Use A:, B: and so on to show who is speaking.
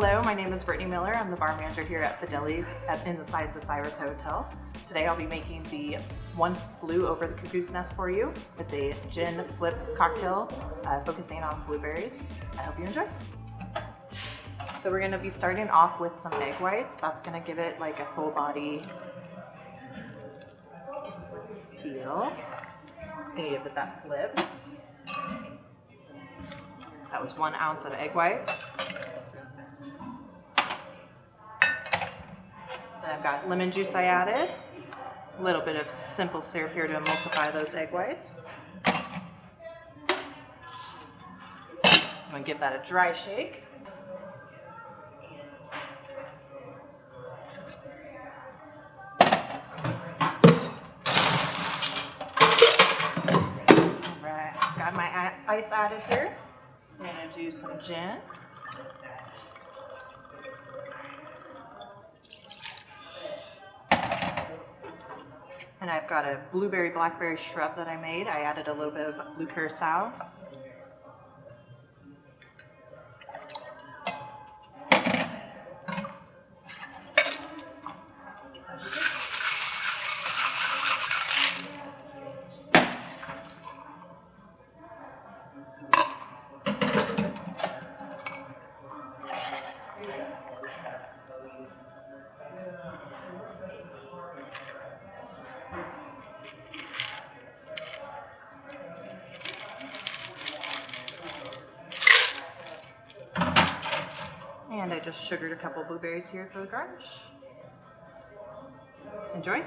A: my name is Brittany Miller. I'm the bar manager here at Fideli's at, inside the Cyrus Hotel. Today I'll be making the One Blue Over the Cuckoo's Nest for you. It's a gin flip cocktail uh, focusing on blueberries. I hope you enjoy. So we're gonna be starting off with some egg whites. That's gonna give it like a full body feel. It's gonna give it that flip. That was one ounce of egg whites. Got lemon juice I added. A little bit of simple syrup here to emulsify those egg whites. I'm gonna give that a dry shake. Alright, got my ice added here. I'm gonna do some gin. And I've got a blueberry blackberry shrub that I made. I added a little bit of blue curacao. And I just sugared a couple blueberries here for the garnish. Enjoy.